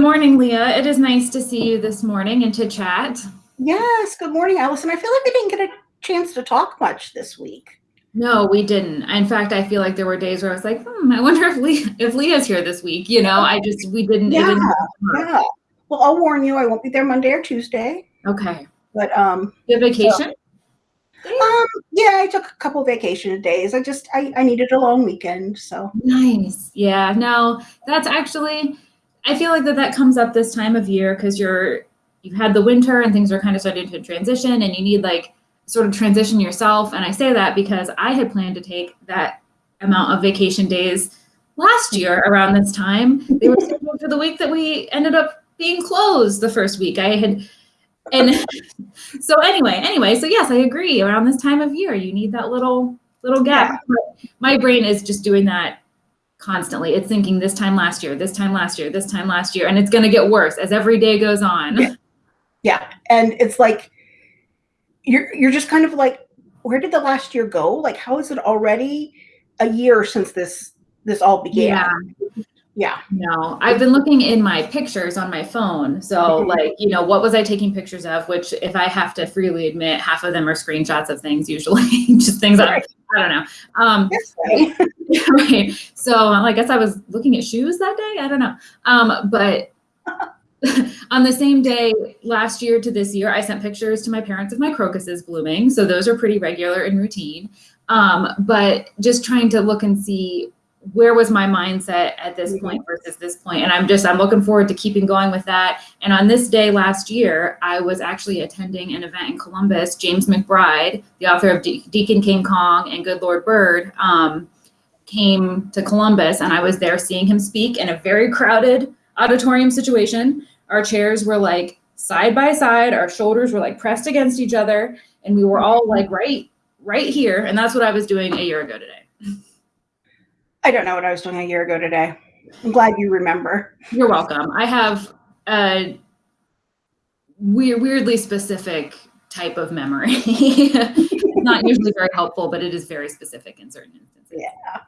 Good morning, Leah. It is nice to see you this morning and to chat. Yes, good morning, Allison. I feel like we didn't get a chance to talk much this week. No, we didn't. In fact, I feel like there were days where I was like, hmm, I wonder if Leah, if Leah's here this week. You know, I just we didn't. Yeah, didn't yeah. Well, I'll warn you, I won't be there Monday or Tuesday. okay. But um, You have vacation? um, yeah, I took a couple vacation days. I just I, I needed a long weekend, so Nice. Yeah. No, that's actually. I feel like that that comes up this time of year because you're you've had the winter and things are kind of starting to transition, and you need like sort of transition yourself. And I say that because I had planned to take that amount of vacation days last year around this time. They were scheduled for the week that we ended up being closed the first week. I had and so anyway, anyway, so yes, I agree. Around this time of year, you need that little little gap. But my brain is just doing that constantly. It's thinking this time last year, this time last year, this time last year, and it's going to get worse as every day goes on. Yeah. yeah. And it's like you're you're just kind of like, where did the last year go? Like, how is it already a year since this this all began? Yeah. Yeah. No, I've been looking in my pictures on my phone. So, Mhm. like, you know, what was I taking pictures of? Which, if I have to freely admit, half of them are screenshots of things, usually just things I, Right. I don't know. Um, right. right. So I guess I was looking at shoes that day. I don't know. Um, but on the same day last year to this year, I sent pictures to my parents of my crocuses blooming. So those are pretty regular and routine. Um, but just trying to look and see where was my mindset at this Mhm. point versus this point. And I'm just, I'm looking forward to keeping going with that. And on this day last year, I was actually attending an event in Columbus. James McBride, the author of De- Deacon King Kong and Good Lord Bird, um, came to Columbus and I was there seeing him speak in a very crowded auditorium situation. Our chairs were like side by side, our shoulders were like pressed against each other, and we were all like right, right here. And that's what I was doing a year ago today. I don't know what I was doing a year ago today. I'm glad you remember. You're welcome. I have a weird, weirdly specific type of memory. not usually very helpful, but it is very specific in certain instances. Yeah.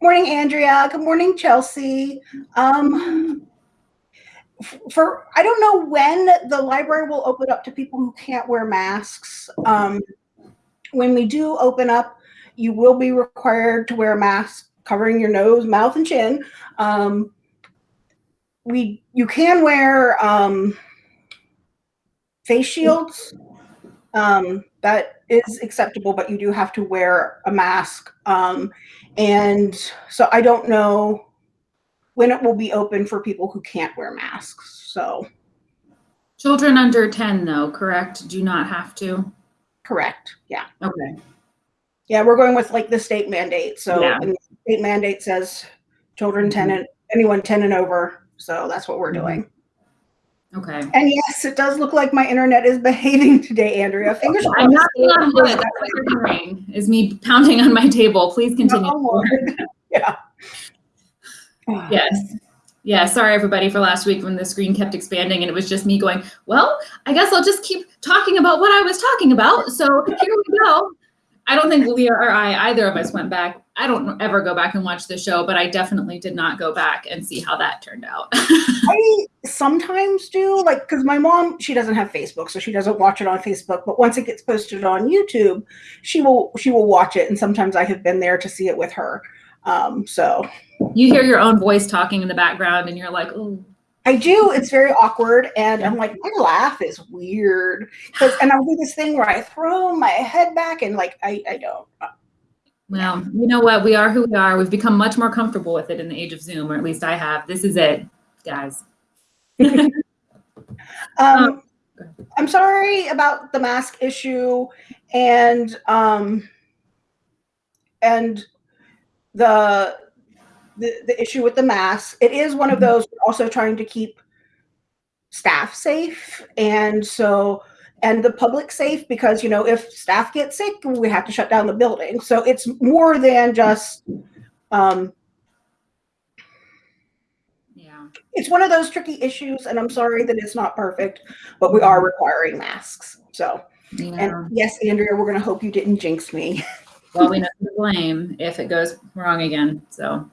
Morning, Andrea. Good morning, Chelsea. Um, for I don't know when the library will open up to people who can't wear masks. Um, when we do open up, you will be required to wear a mask covering your nose, mouth, and chin. Um, we you can wear um, face shields. Um, that is acceptable, but you do have to wear a mask. Um, and so I don't know when it will be open for people who can't wear masks. So Children under 10, though, correct? Do not have to. correct. Yeah. Okay. Yeah, we're going with like the state mandate. So Yeah. And the state mandate says children 10 and anyone 10 and over. So that's what we're Mhm. doing. Okay. And yes, it does look like my internet is behaving today, Andrea. Fingers crossed. I'm knocking on wood. That's what you're hearing, is me pounding on my table. Please continue. Oh, yeah. Yes. Yeah, sorry everybody for last week when the screen kept expanding and it was just me going, well, I guess I'll just keep talking about what I was talking about. So here we go. I don't think Leah or I, either of us went back. I don't ever go back and watch the show, but I definitely did not go back and see how that turned out. I sometimes do, like, because my mom, she doesn't have Facebook, so she doesn't watch it on Facebook. But once it gets posted on YouTube, she will she will watch it, and sometimes I have been there to see it with her. Um, so you hear your own voice talking in the background and you're like, oh, I do. It's very awkward, and I'm like, my laugh is weird because, and I'll do this thing where I throw my head back, and like I I don't. well, you know what? We are who we are. We've become much more comfortable with it in the age of Zoom, or at least I have. This is it, guys. Um, I'm sorry about the mask issue and um, and the, the the issue with the mask. It is one of those also trying to keep staff safe and so and the public safe because you know if staff get sick we have to shut down the building so it's more than just um, Yeah. it's one of those tricky issues and i'm sorry that it's not perfect but we are requiring masks so Yeah. and yes andrea we're going to hope you didn't jinx me well, we know who to blame if it goes wrong again. So,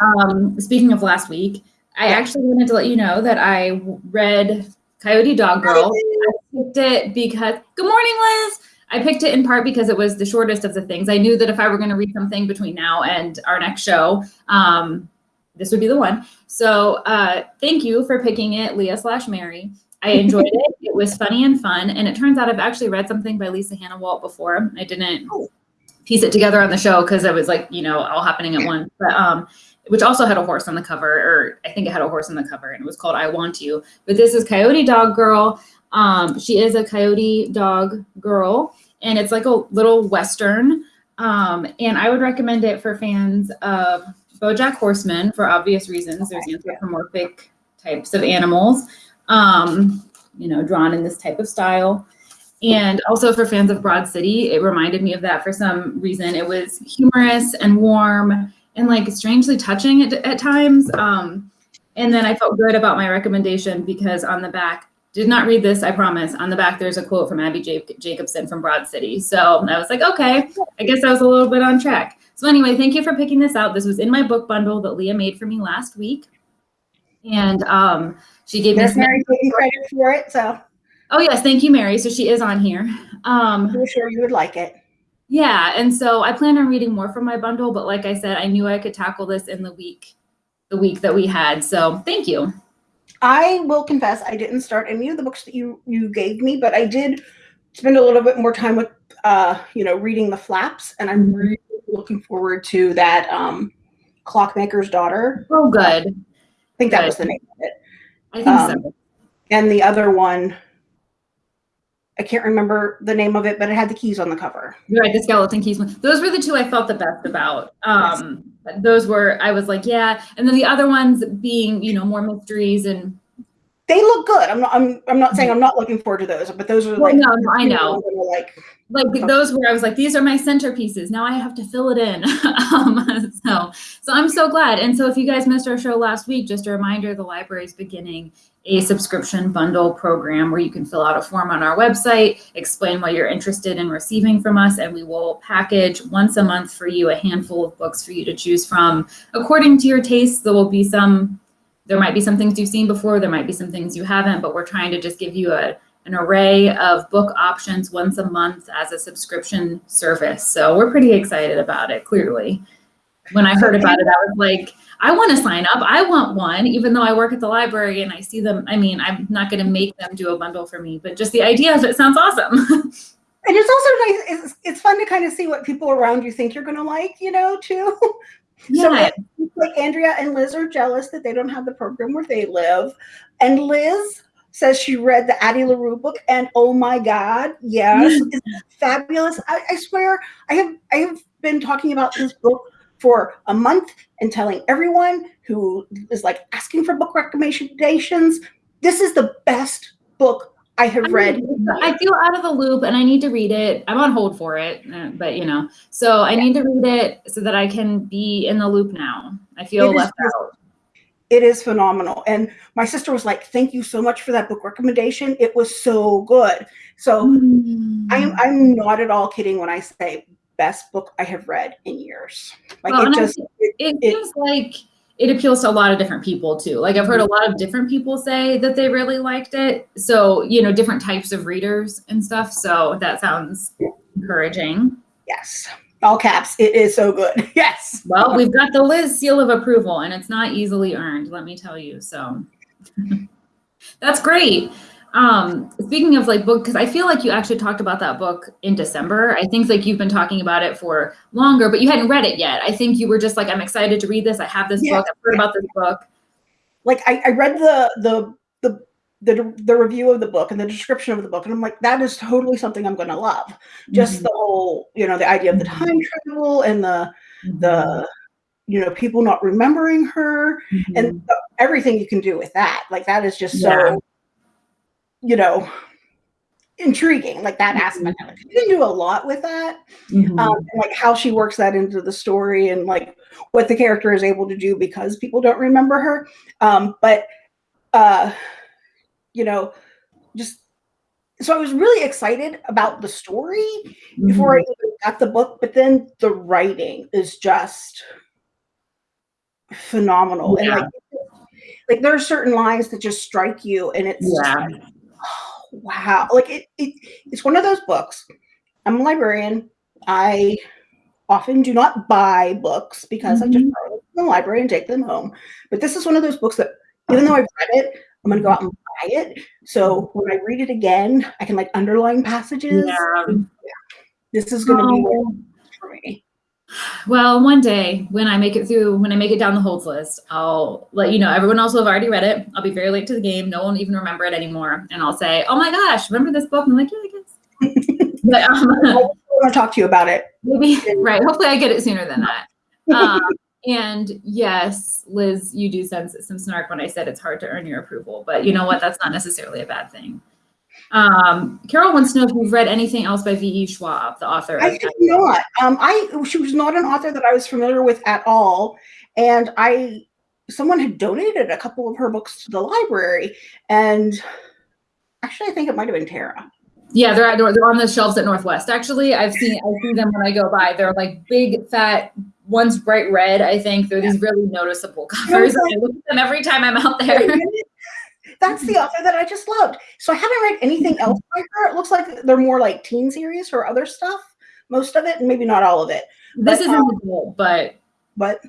um, speaking of last week, I actually wanted to let you know that I read Coyote Dog Girl. I picked it because, good morning, Liz. I picked it in part because it was the shortest of the things. I knew that if I were going to read something between now and our next show, um, this would be the one. So uh, thank you for picking it, Leah slash Mary. I enjoyed it. It was funny and fun. And it turns out I've actually read something by Lisa Hanawalt before. I didn't piece it together on the show because it was like, you know, all happening at once. But um, which also had a horse on the cover, or I think it had a horse on the cover, and it was called I Want You. But this is Coyote Dog Girl. Um, she is a coyote dog girl, and it's like a little western. Um, and I would recommend it for fans of BoJack Horseman for obvious reasons. There's anthropomorphic types of animals, um, you know, drawn in this type of style. And also for fans of Broad City, it reminded me of that for some reason. It was humorous and warm and like strangely touching at, at times. Um, and then I felt good about my recommendation because on the back, did not read this, I promise. On the back, there's a quote from Abbi Jacobson from Broad City. So I was like, okay, I guess I was a little bit on track. So anyway, thank you for picking this out. This was in my book bundle that Leah made for me last week. And um, she gave me Mary taking credit for it, so Oh yes, thank you, Mary. So she is on here. Um, I'm sure you would like it. yeah, and so I plan on reading more from my bundle, but like I said, I knew I could tackle this in the week, the week that we had. So thank you. I will confess I didn't start any of the books that you you gave me, but I did spend a little bit more time with uh, you know, reading the flaps, and I'm really looking forward to that um Clockmaker's Daughter. Oh, good. I think that was the name of it. I think Um, so. And the other one, I can't remember the name of it, but it had the keys on the cover. Right. The skeleton keys. Those were the two I felt the best about. Um, those were I was like, yeah. And then the other ones being, you know, more mysteries and. They look good. I'm not. I'm. I'm not saying I'm not looking forward to those, but those are Well, like. no, I know. Like like those where I was like, these are my centerpieces. Now I have to fill it in. um, so, so I'm so glad. And so if you guys missed our show last week, just a reminder, the library is beginning a subscription bundle program where you can fill out a form on our website, explain what you're interested in receiving from us, and we will package once a month for you a handful of books for you to choose from according to your tastes. There will be some, there might be some things you've seen before, there might be some things you haven't, but we're trying to just give you a an array of book options once a month as a subscription service. So we're pretty excited about it, clearly. When I heard about it, I was like, I want to sign up. I want one, even though I work at the library and I see them. I mean, I'm not going to make them do a bundle for me, but just the idea of it sounds awesome. And it's also nice. It's, it's fun to kind of see what people around you think you're going to like, you know, too. So yeah. like Andrea and Liz are jealous that they don't have the program where they live. And Liz says she read the Addie LaRue book, and oh my God, yes, mm. it's fabulous. I, I swear, I have I have been talking about this book for a month and telling everyone who is like asking for book recommendations. This is the best book I have read. I feel out of the loop and I need to read it. I'm on hold for it, uh, but you know, so I need to read it so that I can be in the loop now. I feel It is left just- out. It is phenomenal. And my sister was like, "Thank you so much for that book recommendation. It was so good." So Mm. I'm I'm not at all kidding when I say best book I have read in years. Like Well, it I just it, it it- seems like it appeals to a lot of different people too. Like I've heard a lot of different people say that they really liked it. So, you know, different types of readers and stuff. So that sounds encouraging. yes, all caps. It is so good. Yes. Well, we've got the Liz seal of approval and it's not easily earned, let me tell you. So that's great. Um, speaking of like book, because I feel like you actually talked about that book in December. I think like you've been talking about it for longer, but you hadn't read it yet. I think you were just like, I'm excited to read this. I have this Yeah. book. I've heard about this book. Like I, I read the the the the the review of the book and the description of the book, and I'm like, that is totally something I'm going to love. Just Mhm. the whole, you know, the idea of the time travel and the the you know people not remembering her Mhm. and the- everything you can do with that. Like that is just Yeah. so, you know, intriguing. Like that aspect of it. You can do a lot with that. Mhm. um, like how she works that into the story and like what the character is able to do because people don't remember her. Um, but uh, you know, just so I was really excited about the story before I Mhm. even got the book, but then the writing is just phenomenal. And like like there are certain lines that just strike you, and it's Yeah. like, wow. Like it, it, it's one of those books. I'm a librarian. I often do not buy books because I just mm-hmm. borrow them from the library and take them home. But this is one of those books that, even though I've read it, I'm going to go out and buy it. So when I read it again, I can like underline passages. Yeah. This is going to be Oh. for me. Well, one day when I make it through, when I make it down the holds list, I'll let you know. Everyone else will have already read it. I'll be very late to the game. No one will even remember it anymore. And I'll say, oh my gosh, remember this book? And I'm like, yeah, I guess. but um, I want to talk to you about it. maybe, right. Hopefully I get it sooner than that. Um, and yes, Liz, you do sense some snark when I said it's hard to earn your approval. But you know what? That's not necessarily a bad thing. Um, Carol wants to know if you've read anything else by V.E. Schwab, the author I think not. Um, I she was not an author that I was familiar with at all, and I someone had donated a couple of her books to the library, and actually, I think it might have been Tara. Yeah, they're, they're they're on the shelves at Northwest. Actually, I've seen I see them when I go by. They're like big, fat. One's bright red. I think they're these really noticeable covers. I look at them every time I'm out there. That's the author that I just loved. So I haven't read anything else by her. It looks like they're more like teen series or other stuff. Most of it, and maybe not all of it. This But, is um, adult, but But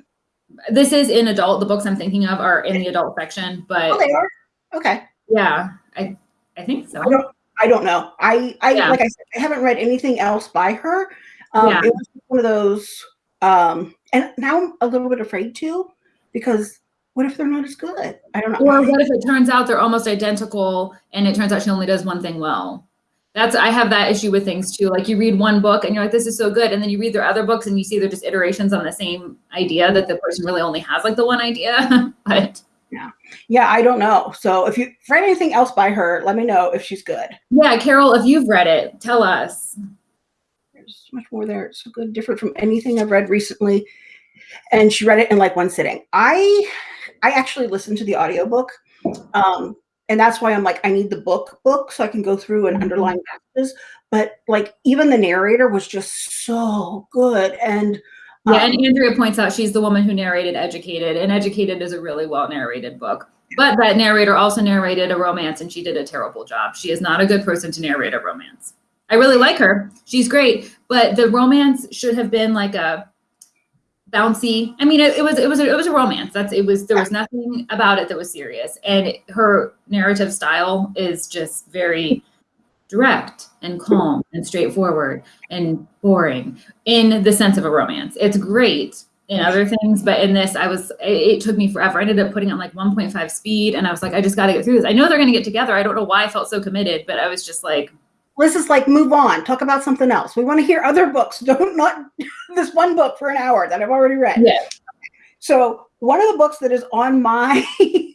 this is in adult. The books I'm thinking of are in the adult section, but oh, they are okay. yeah, I I think so. I don't. I don't know. I. I Yeah. like I said. I haven't read anything else by her. Um, Yeah. It was one of those. Um, and now I'm a little bit afraid to, because what if they're not as good? I don't know. Or what if it turns out they're almost identical and it turns out she only does one thing well? That's I have that issue with things too. Like you read one book and you're like, this is so good, and then you read their other books and you see they're just iterations on the same idea that the person really only has like the one idea. but yeah, Yeah, I don't know. So if you read anything else by her, let me know if she's good. yeah, Carol, if you've read it, tell us. There's so much more there. It's so good, different from anything I've read recently. And she read it in like one sitting. I I actually listened to the audiobook. Um, and that's why I'm like, I need the book book so I can go through and underline passages. But like even the narrator was just so good. And Yeah, um, and Andrea points out she's the woman who narrated Educated, and Educated is a really well narrated book. But that narrator also narrated a romance, and she did a terrible job. She is not a good person to narrate a romance. I really like her; she's great, but the romance should have been like a bouncy. I mean, it, it was it was a, it was a romance. That's it was there was nothing about it that was serious, and her narrative style is just very direct and calm and straightforward and boring in the sense of a romance. It's great in other things, but in this, I was, it, it took me forever. I ended up putting on like 1.5 speed and I was like, I just got to get through this. I know they're going to get together. I don't know why I felt so committed, but I was just like, Liz is like, move on, talk about something else. We want to hear other books. Don't not this one book for an hour that I've already read. Yeah. So one of the books that is on my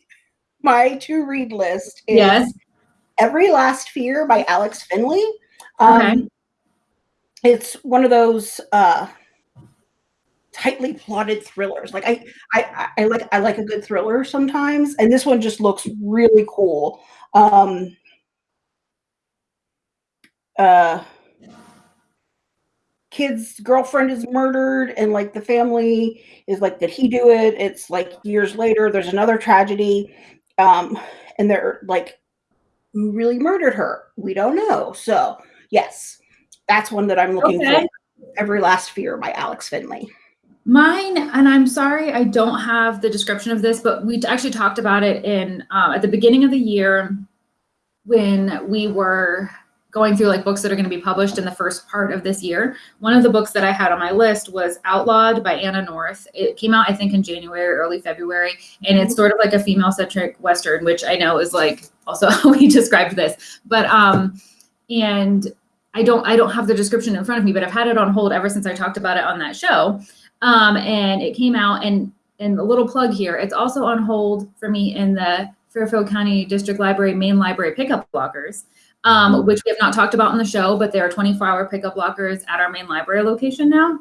my to read list is yes. Every Last Fear by Alex Finlay. Um, Okay. It's one of those uh, tightly plotted thrillers. Like I, I, I like I like a good thriller sometimes, and this one just looks really cool. Um, uh, kid's girlfriend is murdered, and like the family is like, did he do it? It's like years later. There's another tragedy, um, and they're like who really murdered her? We don't know. So, yes, that's one that I'm looking Okay. for. Every Last Fear by Alex Finlay. Mine, and I'm sorry I don't have the description of this, but we actually talked about it in uh, at the beginning of the year when we were going through like books that are going to be published in the first part of this year. One of the books that I had on my list was Outlawed by Anna North. It came out, I think, in January, early February, and it's sort of like a female-centric western, which I know is like also how we described this, but um, and I don't I don't have the description in front of me, but I've had it on hold ever since I talked about it on that show. Um, and it came out and and a little plug here, it's also on hold for me in the Fairfield County District Library main library pickup lockers, um, which we have not talked about on the show, but there are 24 hour pickup lockers at our main library location now.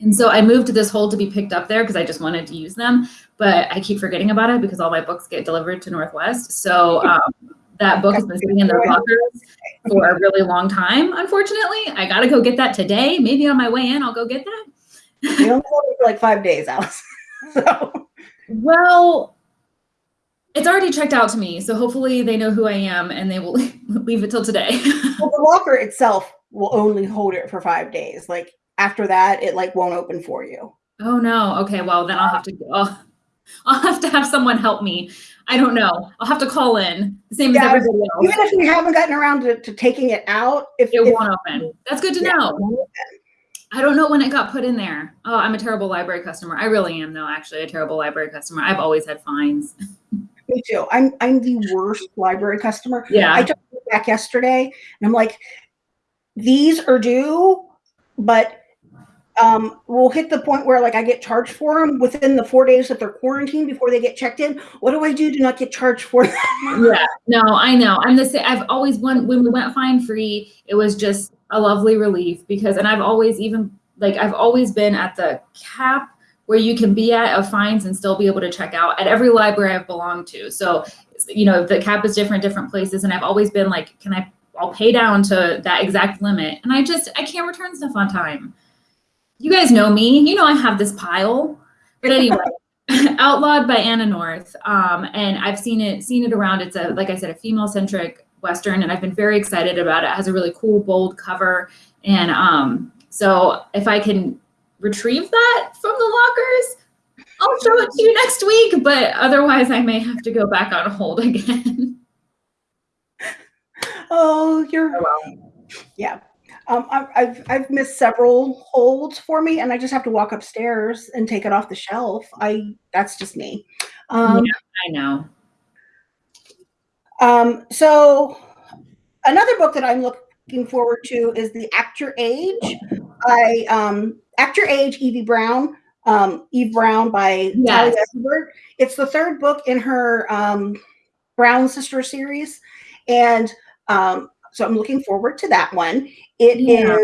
And so I moved this hold to be picked up there because I just wanted to use them, but I keep forgetting about it because all my books get delivered to Northwest. So um, that book has been sitting in those lockers for a really long time. Unfortunately, I got to go get that today. Maybe on my way in, I'll go get that. We only hold it for like five days, Alice. so Well, It's already checked out to me, so hopefully they know who I am and they will leave it till today. well, the locker itself will only hold it for five days. Like after that, it like won't open for you. Oh no. Okay. Well, then I'll have to go. I'll, I'll have to have someone help me. I don't know. I'll have to call in the same Yeah, as everybody else. Even if you haven't gotten around to, to taking it out, if It if- won't open. That's good to yeah, know. I don't know when it got put in there. Oh, I'm a terrible library customer. I really am, though. Actually, a terrible library customer. I've always had fines. Me too. I'm I'm the worst library customer. Yeah. I took it back yesterday and I'm like, these are due, but um, we'll hit the point where like I get charged for them within the four days that they're quarantined before they get checked in. What do I do to not get charged for them? yeah. No, I know. I'm the same. I've always when when we went fine free, it was just a lovely relief because, and I've always even like I've always been at the cap where you can be at of fines and still be able to check out at every library I've belonged to. So, you know, the cap is different, different places, and I've always been like, can I? I'll pay down to that exact limit, and I just I can't return stuff on time. You guys know me. You know I have this pile. But anyway, Outlawed by Anna North, um, and I've seen it seen it around. It's a like I said, a female centric western, and I've been very excited about it. It has a really cool, bold cover, and um, so if I can retrieve that from the lockers, I'll show it to you next week. But otherwise, I may have to go back on hold again. oh, you're well. yeah. Um, I, I've I've missed several holds for me, and I just have to walk upstairs and take it off the shelf. I that's just me. Um, I know. Um, so another book that I'm looking forward to is The Act Your Age by um, Act Your Age, Evie Brown. Um, Eve Brown by Yes. Talia It's the third book in her um, Brown Sister series, and um, so I'm looking forward to that one. It is Yeah.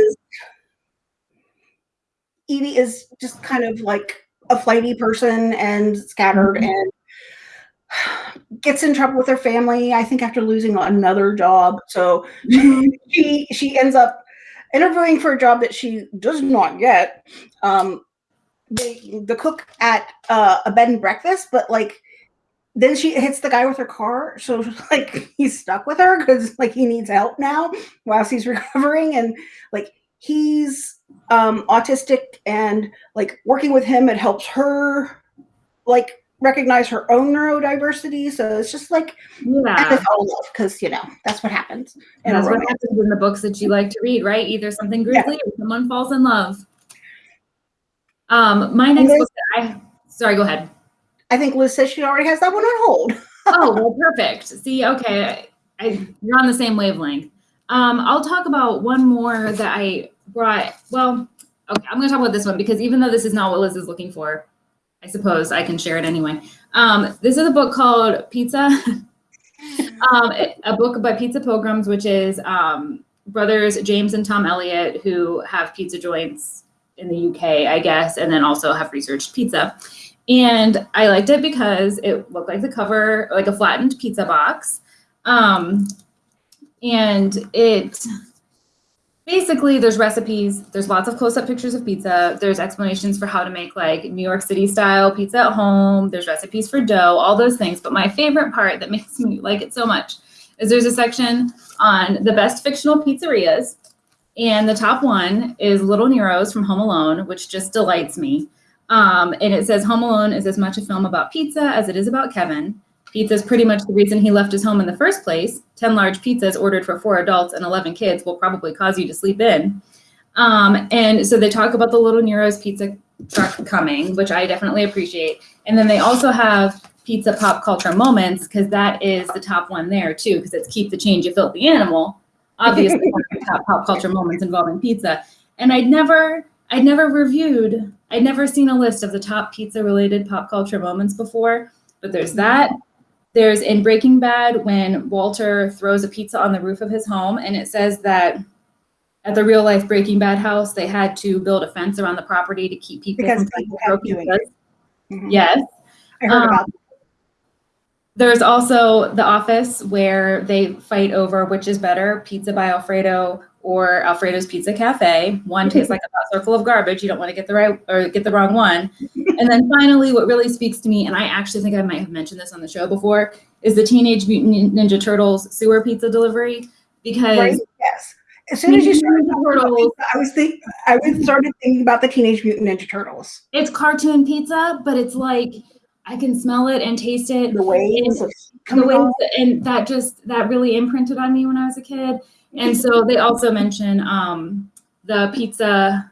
Evie is just kind of like a flighty person and scattered Mhm. and gets in trouble with her family i think after losing another job so she she ends up interviewing for a job that she does not get. Um the, the cook at uh, a bed and breakfast but like then she hits the guy with her car so like he's stuck with her because like he needs help now whilst he's recovering and like he's um autistic and like working with him it helps her like recognize her own neurodiversity so it's just like Yeah. and it's all love because you know that's what happens in That's what happens in the books that you like to read, right? Either something grisly or someone falls in love. Um, my next book that I sorry, go ahead. i think liz says she already has that one on hold Oh, well, perfect. See, okay, I, I, you're on the same wavelength. Um, I'll talk about one more that I brought. Well, okay, I'm going to talk about this one because even though this is not what Liz is looking for, I suppose I can share it anyway. Um, this is a book called Pizza, um, a book by Pizza Pilgrims, which is um, brothers James and Thom Elliot who have pizza joints in the UK, I guess, and then also have researched pizza. And I liked it because it looked like the cover, like a flattened pizza box. Um, and it basically there's recipes, there's lots of close-up pictures of pizza, there's explanations for how to make like New York City style pizza at home, there's recipes for dough, all those things. But my favorite part that makes me like it so much is there's a section on the best fictional pizzerias. And the top one is Little Nero's from Home Alone, which just delights me. Um, and it says Home Alone is as much a film about pizza as it is about Kevin. Pizza is pretty much the reason he left his home in the first place. 10 large pizzas ordered for four adults and 11 kids will probably cause you to sleep in. Um, and so they talk about the Little Nero's pizza truck coming, which I definitely appreciate. And then they also have pizza pop culture moments because that is the top one there too, because it's keep the change, you filthy animal. Obviously, top pop culture moments involving pizza. And I'd never, I'd never reviewed, I'd never seen a list of the top pizza related pop culture moments before, but there's that. There's in Breaking Bad when Walter throws a pizza on the roof of his home, and it says that at the real life Breaking Bad house, they had to build a fence around the property to keep people Because from people throw pizzas. it. Mhm. Yes. I heard Um, about There's also The Office where they fight over which is better, Pizza by Alfredo or Alfredo's Pizza Cafe. One tastes like a circle of garbage. You don't want to get the right or get the wrong one. And then finally, what really speaks to me, and I actually think I might have mentioned this on the show before, is the Teenage Mutant Ninja Turtles sewer pizza delivery. Because Right? Yes. As soon as you started Ninja talking about Turtles, pizza, I was think I was started thinking about the Teenage Mutant Ninja Turtles. it's cartoon pizza, but it's like I can smell it and taste it. The waves of the on. and that just that really imprinted on me when I was a kid. And so they also mention um, the pizza.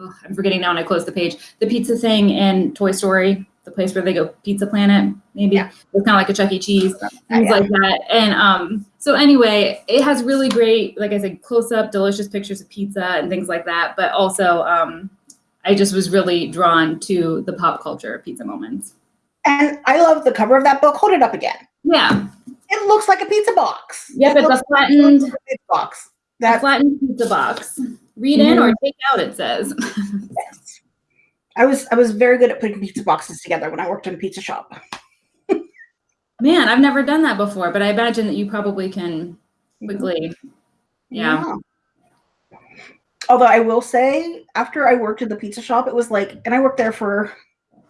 Oh, I'm forgetting now when I close the page. The pizza thing in Toy Story, the place where they go Pizza Planet. Maybe Yeah. it's kind of like a Chuck E. Cheese, things yeah. like that. And um, so anyway, it has really great, like I said, close up, delicious pictures of pizza and things like that. But also, um, I just was really drawn to the pop culture pizza moments. And I love the cover of that book. Hold it up again. Yeah. It looks like a pizza box. Yep, It it's a flattened like a pizza box. That flattened pizza box. Read in or take out, it says. yes. I was I was very good at putting pizza boxes together when I worked in a pizza shop. Man, I've never done that before, but I imagine that you probably can quickly. Yeah. Although I will say, after I worked at the pizza shop, it was like, and I worked there for a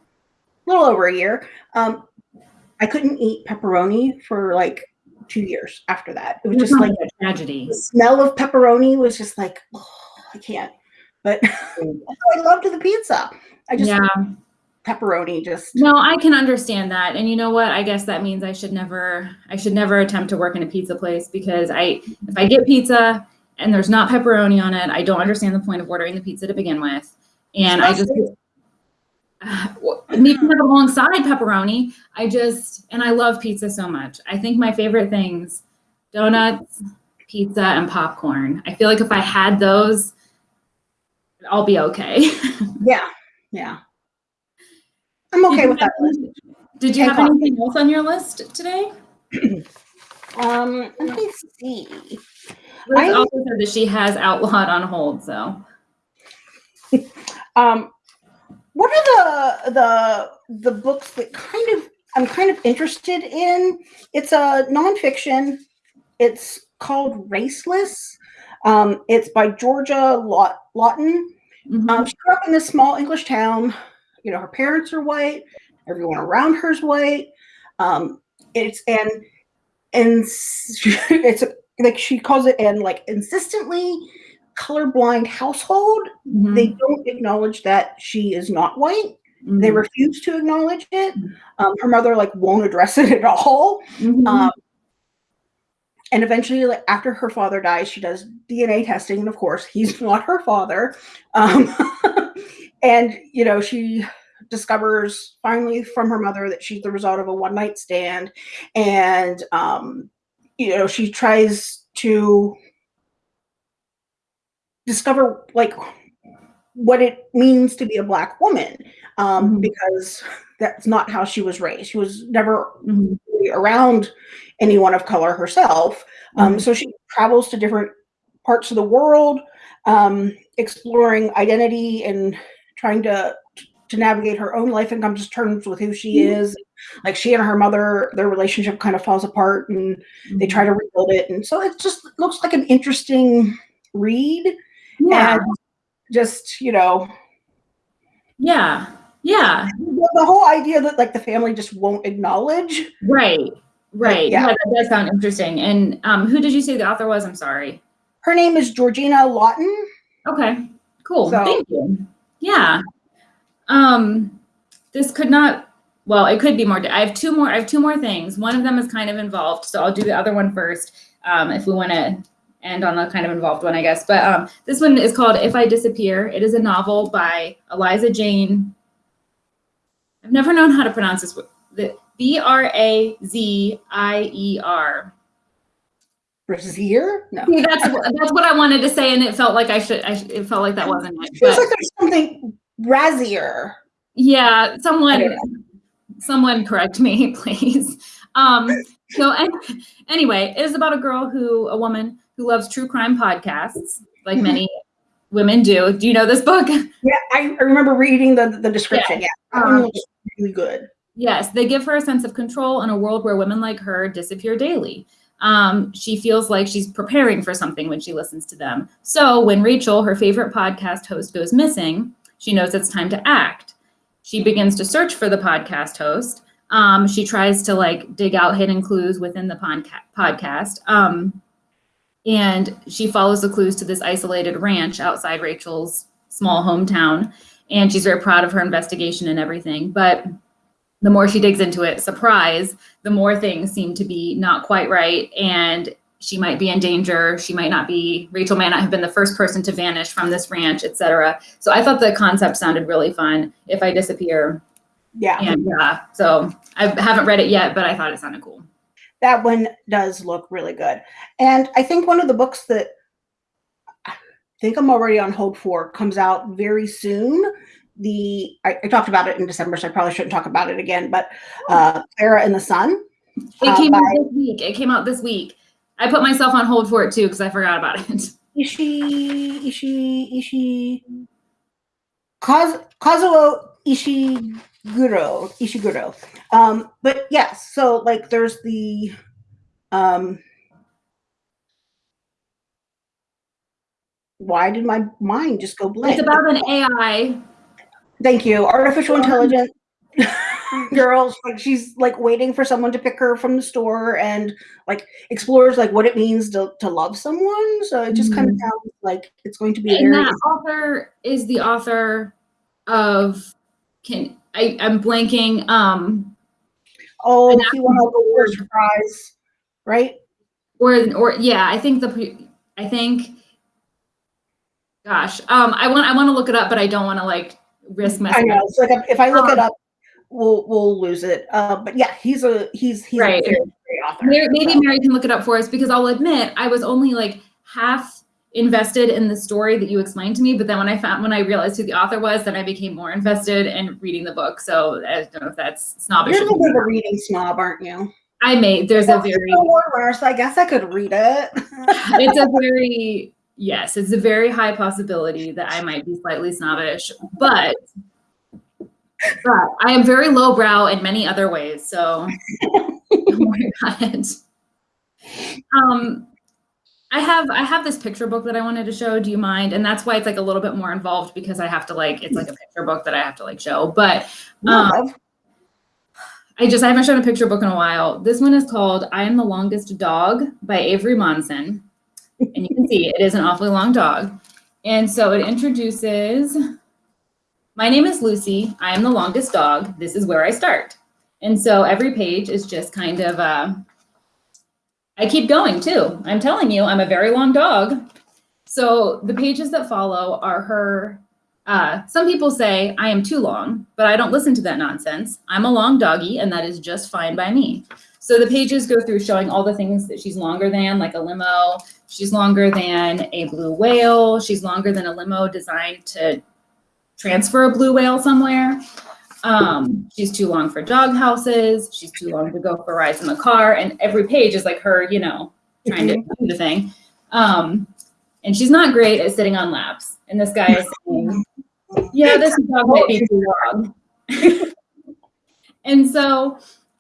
little over a year. Um, I couldn't eat pepperoni for like two years after that. It was just like a tragedy. the smell of pepperoni was just like, oh, I can't. But I loved the pizza. I just Yeah. pepperoni just No, I can understand that. And you know what? I guess that means I should never I should never attempt to work in a pizza place because I if I get pizza and there's not pepperoni on it, I don't understand the point of ordering the pizza to begin with. And I just uh, have alongside pepperoni. I just and I love pizza so much. I think my favorite things donuts, pizza, and popcorn. I feel like if I had those, I'll be okay. yeah, yeah. I'm okay with that. list. Did you have anything else on your list today? Um, let me see. Liz I- also said that she has outlawed on hold. So Um, what are the the the books that kind of I'm kind of interested in? It's a nonfiction. It's called Raceless. Um, it's by Georgia Law- Lawton. Mhm. Um, she grew up in this small English town. You know, her parents are white. Everyone around her is white. Um, it's and and it's a, like she calls it an like insistently colorblind household. Mhm. They don't acknowledge that she is not white. They Mhm. refuse to acknowledge it. Um, her mother like won't address it at all. Mhm. Um, and eventually, like after her father dies, she does DNA testing, and of course, he's not her father. Um, and you know, she discovers finally from her mother that she's the result of a one night stand, and um, you know, she tries to discover like what it means to be a black woman um, Mhm. because that's not how she was raised. She was never Mhm. really around anyone of color herself. Um, Mhm. so she travels to different parts of the world, um, exploring identity and trying to to navigate her own life and come to terms with who she Mhm. is. Like she and her mother, their relationship kind of falls apart, and they try to rebuild it. And so it just looks like an interesting read, Yeah. and just you know, Yeah. Yeah. the, the whole idea that like the family just won't acknowledge. Right. Right. Yeah. Yeah. That does sound interesting. And um, who did you say the author was? I'm sorry. Her name is Georgina Lawton. Okay. Cool. So- Thank you. Yeah. Um, this could not. Well, it could be more. I have two more. I have two more things. One of them is kind of involved, so I'll do the other one first. Um, if we want to end on a kind of involved one, I guess. But um, this one is called "If I Disappear." It is a novel by Eliza Jane. I've never known how to pronounce this. The B R A Z I E R. Brazier? No. See, that's that's what I wanted to say, and it felt like I should. I, sh- it felt like that wasn't it. Feels But like there's something Brazier. yeah, someone someone correct me, please. Um, so anyway, it is about a girl who, a woman who loves true crime podcasts, like Mhm. many women do. Do you know this book? Yeah, I, remember reading the the description. Yeah, one Um, really good. Yes, they give her a sense of control in a world where women like her disappear daily. Um, she feels like she's preparing for something when she listens to them. So when Rachel, her favorite podcast host, goes missing, she knows it's time to act. she begins to search for the podcast host. Um, she tries to like dig out hidden clues within the podca- podcast. Um, and she follows the clues to this isolated ranch outside Rachel's small hometown. And she's very proud of her investigation and everything. But the more she digs into it, surprise, the more things seem to be not quite right. And she might be in danger. She might not be, Rachel might not have been the first person to vanish from this ranch, etc. So I thought the concept sounded really fun. If I disappear. Yeah. And yeah, so I haven't read it yet, but I thought it sounded cool. That one does look really good. And I think one of the books that I think I'm already on hold for comes out very soon. The I, I talked about it in December, so I probably shouldn't talk about it again. But uh, Clara and the Sun. It uh, came by- out this week. It came out this week. I put myself on hold for it too because I forgot about it. Ishi Ishi Ishi Kaz, Kazuo Ishiguro Ishiguro. Um, but yes, so like there's the um why did my mind just go blank? It's about an AI. Thank you. Artificial intelligence girls like she's like waiting for someone to pick her from the store and like explores like what it means to, to love someone. So it just kind of Mhm. sounds like it's going to be And that author is the author of can I, I'm blanking. Um Oh, An he won a actual Pulitzer Prize, right? or or yeah, I think the I think gosh, um I want I want to look it up, but I don't want to like risk I messing up. know. It's like if- if I look it Um, up, we'll we'll lose it. Uh, but yeah, he's a he's he's Right. a very great author. Maybe, maybe. Mary can look it up for us because I'll admit I was only like half invested in the story that you explained to me, but then when I found when I realized who the author was, then I became more invested in reading the book. So I don't know if that's snobbish. You're a bit of a reading snob, aren't you? I made there's a very it's a runner, so I guess I could read it. it's a very yes, it's a very high possibility that I might be slightly snobbish, but but I am very lowbrow in many other ways, so don't worry about it. Um, I have I have this picture book that I wanted to show. Do you mind? And that's why it's like a little bit more involved because I have to like it's like a picture book that I have to like show. But um, I just I haven't shown a picture book in a while. This one is called "I Am the Longest Dog" by Avery Monsen, and you can see it is an awfully long dog. And so it introduces. My name is Lucy. I am the longest dog. This is where I start. And so every page is just kind of. Uh, I keep going too. I'm telling you, I'm a very long dog. So the pages that follow are her uh, some people say I am too long, but I don't listen to that nonsense. I'm a long doggy, and that is just fine by me. So the pages go through showing all the things that she's longer than, like a limo. She's longer than a blue whale. She's longer than a limo designed to transfer a blue whale somewhere. Um, she's too long for dog houses. She's too long to go for rides in the car. And every page is like her, you know, trying to do the thing. Um, and she's not great at sitting on laps. And this guy is saying, yeah, this dog might be too long. and so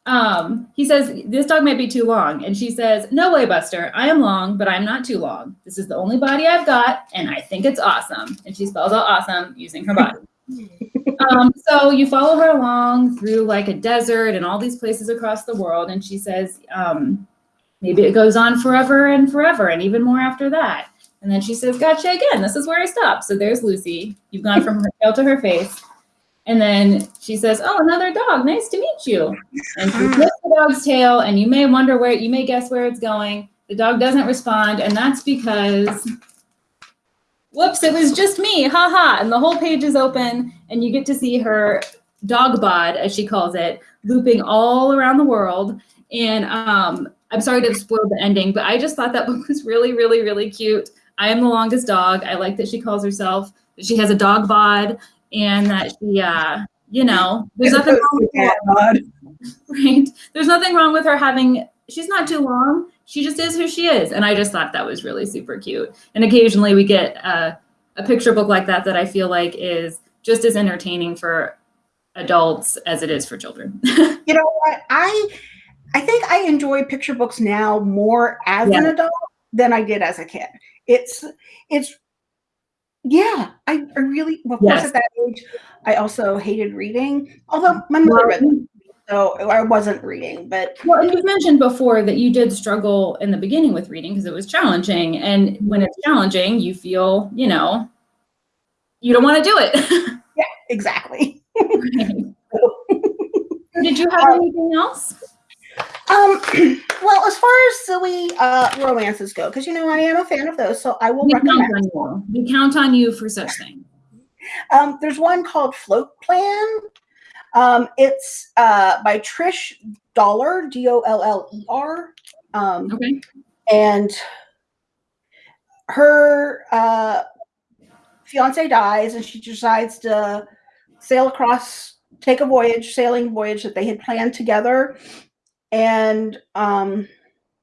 um, he says, this dog might be too long. And she says, no way, Buster. I am long, but I'm not too long. This is the only body I've got, and I think it's awesome. And she spells out awesome using her body. um, so you follow her along through like a desert and all these places across the world. And she says, um, maybe it goes on forever and forever and even more after that. And then she says, Gotcha again. This is where I stop. So there's Lucy. You've gone from her tail to her face. And then she says, Oh, another dog. Nice to meet you. And she flips the dog's tail, and you may wonder where, you may guess where it's going. The dog doesn't respond. And that's because, whoops, it was just me. Ha ha. And the whole page is open, and you get to see her dog bod, as she calls it, looping all around the world. And um, I'm sorry to spoil the ending, but I just thought that book was really, really, really cute. I am the longest dog. I like that she calls herself that she has a dog bod and that she uh you know there's nothing wrong with that, right there's nothing wrong with her having she's not too long she just is who she is and i just thought that was really super cute and occasionally we get uh, a picture book like that that i feel like is just as entertaining for adults as it is for children You know what? I I think I enjoy picture books now more as an adult than I did as a kid. It's it's Yeah, I, I really, well, of Yes. course, at that age, I also hated reading. Although my mother read, them, so I wasn't reading. But Well, you've mentioned before that you did struggle in the beginning with reading because it was challenging. And when it's challenging, you feel, you know, you don't want to do it. Yeah, exactly. did you have anything else? Um, well, as far as silly uh, romances go, because you know I am a fan of those, so I will We count recommend. on you. We count on you for such things. Um, there's one called Float Plan. Um, it's uh, by Trish Doller, D O L L E R. Um, Okay. and her uh, fiance dies, and she decides to sail across, take a voyage, sailing voyage that they had planned together. And um,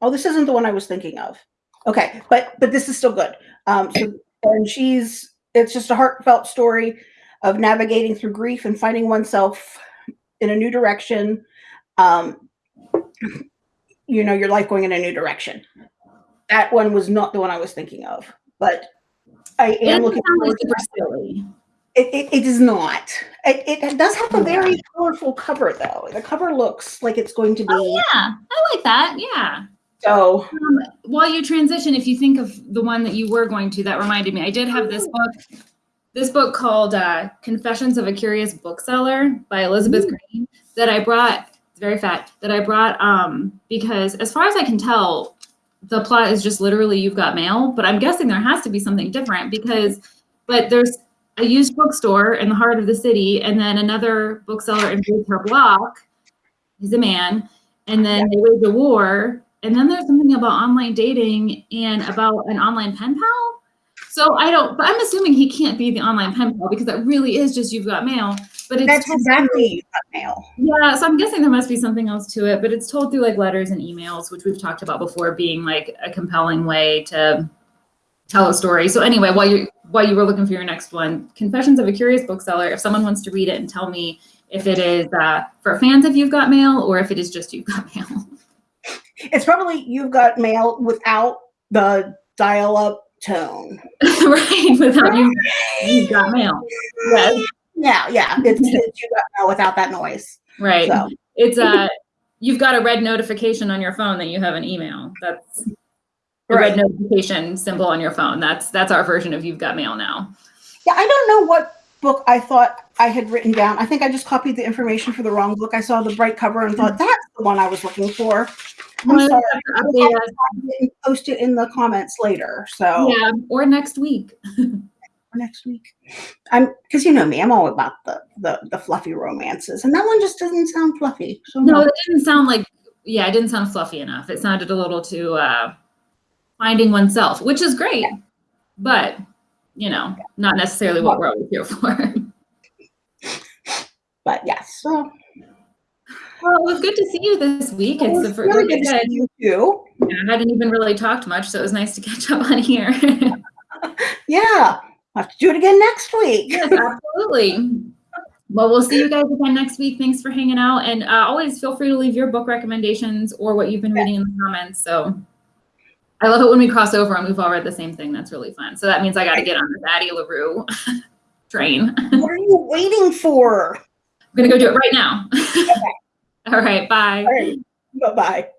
oh, this isn't the one I was thinking of. Okay, but but this is still good. Um, so and she's it's just a heartfelt story of navigating through grief and finding oneself in a new direction. Um, you know, your life going in a new direction. That one was not the one I was thinking of, but I am looking forward to silly. It, it, it is not. It, it does have a very colorful cover, though. The cover looks like it's going to be Oh, yeah. I like that. Yeah. so. Um, while you transition, if you think of the one that you were going to, that reminded me. I did have this book, this book called uh, "Confessions of a Curious Bookseller" by Elizabeth Green that I brought. It's very fat. That I brought um, because, as far as I can tell, the plot is just literally you've got mail. But I'm guessing there has to be something different because, but there's a used bookstore in the heart of the city, and then another bookseller invades her block. He's a man, and then they wage a war. And then there's something about online dating and about an online pen pal. So I don't, but I'm assuming he can't be the online pen pal because that really is just you've got mail. But it's That's exactly that mail. yeah. So I'm guessing there must be something else to it, but it's told through like letters and emails, which we've talked about before, being like a compelling way to tell a story. So anyway, while you while you were looking for your next one, Confessions of a Curious Bookseller. If someone wants to read it and tell me if it is uh, for fans of You've Got Mail or if it is just You've Got Mail. It's probably you've got mail without the dial-up tone. right, without you, you've got mail. Yes, Yeah, yeah. It's, it's you got mail without that noise. right. So It's a, you've got a red notification on your phone that you have an email. That's the Right. red notification symbol on your phone. That's that's our version of you've got mail now. yeah, I don't know what book I thought I had written down. I think I just copied the information for the wrong book. I saw the bright cover and thought mm-hmm. that's the one I was looking for. I'm Well, sorry. update us. I didn't post it in the comments later. So Yeah, or next week. Or next week. I'm because you know me, I'm all about the, the the fluffy romances. And that one just doesn't sound fluffy. So No, it didn't sound like yeah, it didn't sound fluffy enough. It sounded a little too uh finding oneself, which is great, but you know, not necessarily what we're always here for. But yes. So Well, it was good to see you this week. it It's the first, really good to see you too. yeah, I hadn't even really talked much, so it was nice to catch up on here. Yeah. I'll have to do it again next week. yes, absolutely. Well, we'll see you guys again next week. Thanks for hanging out, and uh, always feel free to leave your book recommendations or what you've been reading in the comments. So, I love it when we cross over and we've all read the same thing. That's really fun. So that means I got to get on this Addie LaRue train. What are you waiting for? I'm gonna go do it right now. All right, bye. All right. Bye bye.